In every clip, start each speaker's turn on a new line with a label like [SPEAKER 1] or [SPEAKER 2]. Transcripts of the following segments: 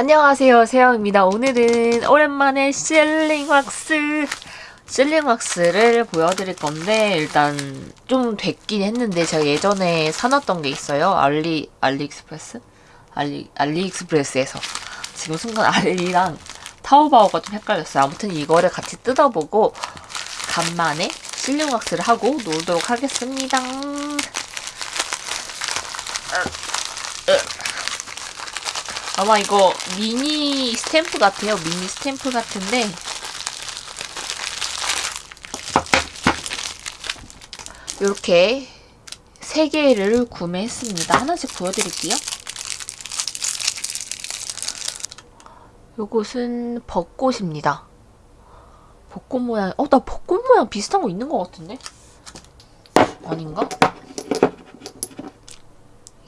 [SPEAKER 1] 안녕하세요 세영입니다. 오늘은 오랜만에 실링 왁스 실링 왁스를 보여드릴 건데 일단 좀 됐긴 했는데 제가 예전에 사놨던 게 있어요. 알리 알리익스프레스? 알리 알리익스프레스에서. 지금 순간 알리랑 타오바오가 좀 헷갈렸어요. 아무튼 이거를 같이 뜯어보고 간만에 실링 왁스를 하고 놀도록 하겠습니다 아마 이거 미니 스탬프 같아요. 미니 스탬프 같은데 이렇게 세 개를 구매했습니다. 하나씩 보여드릴게요. 요것은 벚꽃입니다. 벚꽃 모양, 어, 나 벚꽃 모양 비슷한 거 있는 것 같은데? 아닌가?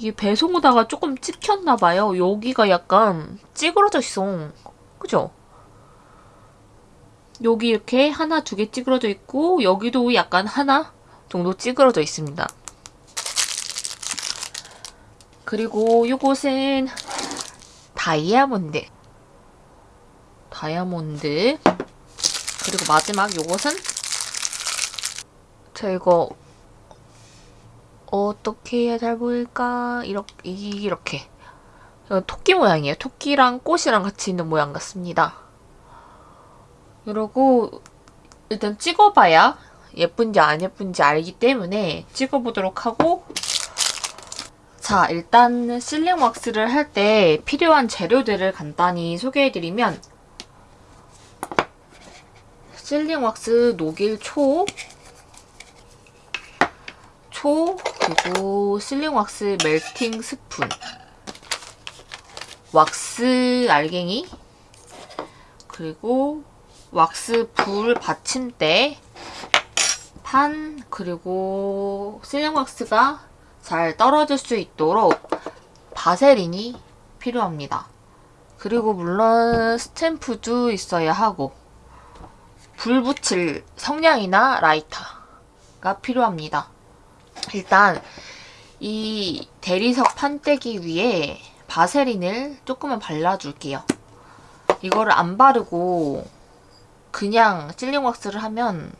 [SPEAKER 1] 이게 배송 오다가 조금 찍혔나봐요. 여기가 약간 찌그러져 있어. 그죠? 여기 이렇게 하나, 두 개 찌그러져 있고 여기도 약간 하나 정도 찌그러져 있습니다. 그리고 요것은 다이아몬드. 다이아몬드. 그리고 마지막 요것은 저 이거 어떻게 해야 잘 보일까? 이렇게, 이렇게. 토끼 모양이에요. 토끼랑 꽃이랑 같이 있는 모양 같습니다. 이러고 일단 찍어봐야 예쁜지 안 예쁜지 알기 때문에 찍어보도록 하고 자 일단 실링 왁스를 할 때 필요한 재료들을 간단히 소개해드리면 실링 왁스 녹일 초, 초, 그리고 실링 왁스 멜팅 스푼, 왁스 알갱이, 그리고 왁스 불 받침대, 판, 그리고 실링 왁스가 잘 떨어질 수 있도록 바세린이 필요합니다. 그리고 물론 스탬프도 있어야 하고 불 붙일 성냥이나 라이터가 필요합니다. 일단 이 대리석 판때기 위에 바세린을 조금만 발라줄게요. 이거를 안 바르고 그냥 실링 왁스를 하면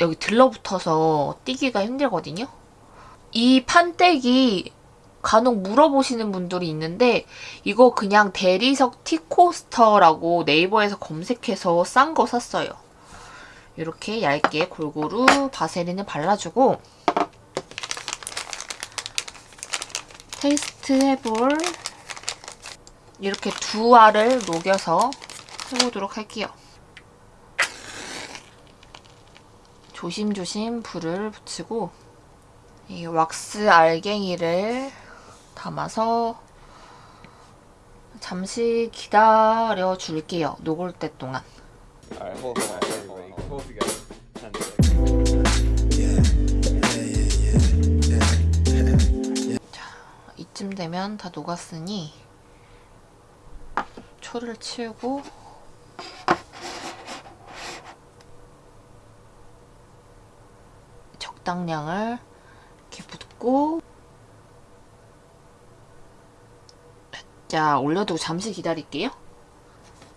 [SPEAKER 1] 여기 들러붙어서 띄기가 힘들거든요. 이 판때기 간혹 물어보시는 분들이 있는데 이거 그냥 대리석 티코스터라고 네이버에서 검색해서 싼 거 샀어요. 이렇게 얇게 골고루 바세린을 발라주고 테이스트 해볼 이렇게 두 알을 녹여서 해보도록 할게요. 조심조심 불을 붙이고 이 왁스 알갱이를 담아서 잠시 기다려 줄게요. 녹을 때 동안.
[SPEAKER 2] On, everybody. Hold together. Seconds.
[SPEAKER 1] 이쯤 되면 다 녹았으니 초를 치우고 적당량을 이렇게 붓고 자 올려두고 잠시 기다릴게요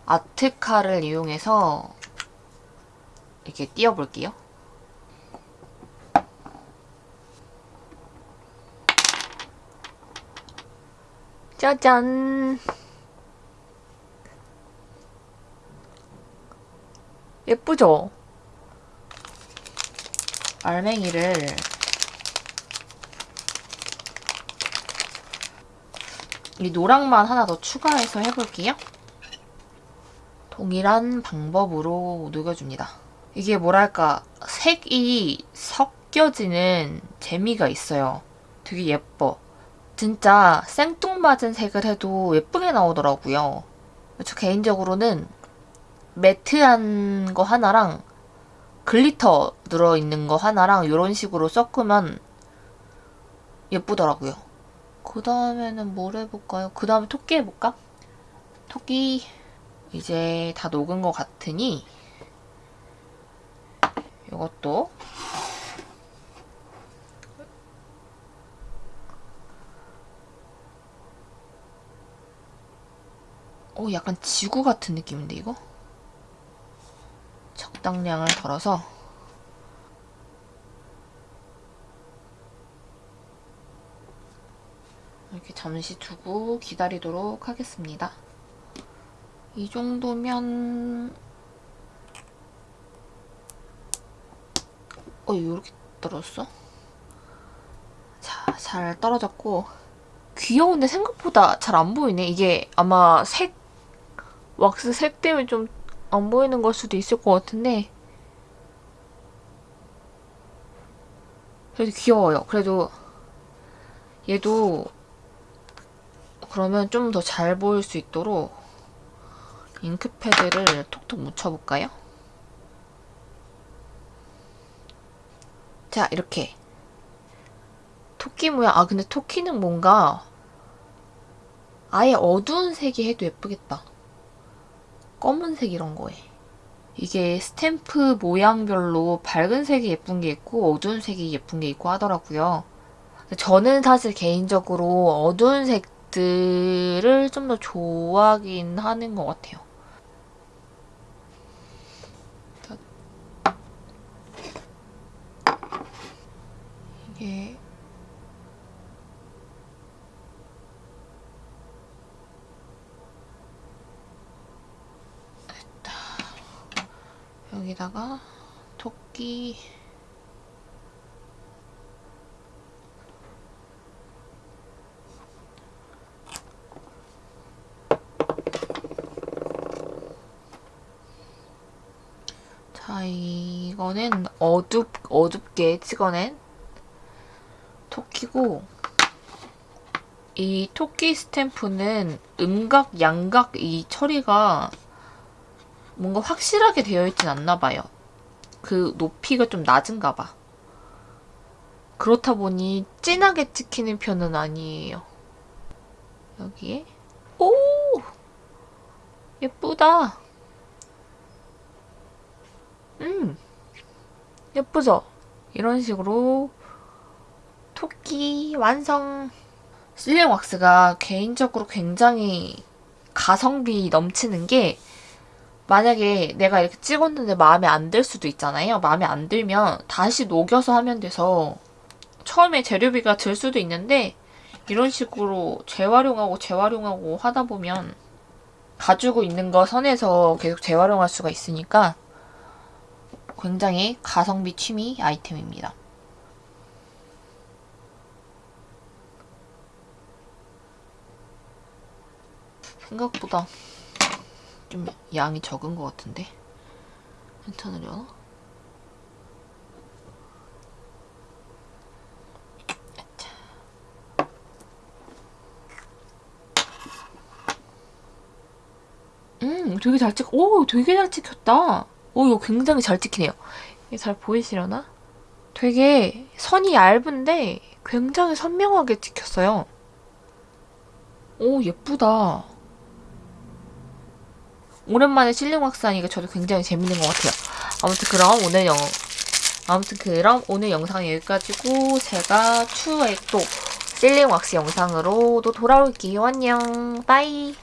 [SPEAKER 1] 아트카를 이용해서 이렇게 띄워볼게요 짜잔 예쁘죠? 알맹이를 이 노랑만 하나 더 추가해서 해볼게요. 동일한 방법으로 녹여줍니다. 이게 뭐랄까 색이 섞여지는 재미가 있어요. 되게 예뻐. 진짜 생뚱맞은 색을 해도 예쁘게 나오더라고요. 저 개인적으로는 matte한 거 하나랑 glitter 들어있는 거 하나랑 이런 식으로 섞으면 예쁘더라고요. 그 다음에는 뭘 해볼까요? 그 다음에 토끼 해볼까? 토끼 이제 다 녹은 것 같으니 이것도 어, 약간 지구 같은 느낌인데, 이거? 적당량을 덜어서 이렇게 잠시 두고 기다리도록 하겠습니다. 이 정도면 어 이렇게 떨어졌어? 자, 잘 떨어졌고 귀여운데 생각보다 잘 안 보이네. 이게 아마 색 왁스 색 때문에 좀 안 보이는 걸 수도 있을 것 같은데 그래도 귀여워요. 그래도 얘도 그러면 좀 더 잘 보일 수 있도록 잉크패드를 톡톡 묻혀볼까요? 자, 이렇게. 토끼 모양. 아, 근데 토끼는 뭔가 아예 어두운 색이 해도 예쁘겠다. 검은색 이런 거에. 이게 스탬프 모양별로 밝은 색이 예쁜 게 있고 어두운 색이 예쁜 게 있고 하더라고요. 저는 사실 개인적으로 어두운 색들을 좀 더 좋아하긴 하는 것 같아요. 이게 됐다. 여기다가 토끼 자, 이거는 어둡, 어둡게 찍어낸 토끼고, 이 토끼 스탬프는 음각, 양각 이 처리가 뭔가 확실하게 되어 있진 않나 봐요. 그 높이가 좀 낮은가 봐. 그렇다 보니 진하게 찍히는 편은 아니에요. 여기에 오! 예쁘다. 음. 예쁘죠? 이런 식으로 토끼 완성. 실링 왁스가 개인적으로 굉장히 가성비 넘치는 게 만약에 내가 이렇게 찍었는데 마음에 안 들 수도 있잖아요. 마음에 안 들면 다시 녹여서 하면 돼서 처음에 재료비가 들 수도 있는데 이런 식으로 재활용하고 재활용하고 하다 보면 가지고 있는 거 선에서 계속 재활용할 수가 있으니까 굉장히 가성비 취미 아이템입니다. 생각보다 좀 양이 적은 것 같은데 괜찮으려나? 음, 되게 잘 찍, 오, 되게 잘 찍혔다. 오, 이거 굉장히 잘 찍히네요. 이게 잘 보이시려나? 되게 선이 얇은데 굉장히 선명하게 찍혔어요. 오, 예쁘다. 오랜만에 실링 왁스 하니까 저도 굉장히 재밌는 것 같아요. 아무튼 그럼 오늘 영, 아무튼 그럼 오늘 영상은 여기까지고 제가 추후에 또 실링 왁스 영상으로 또 돌아올게요. 안녕. 빠이.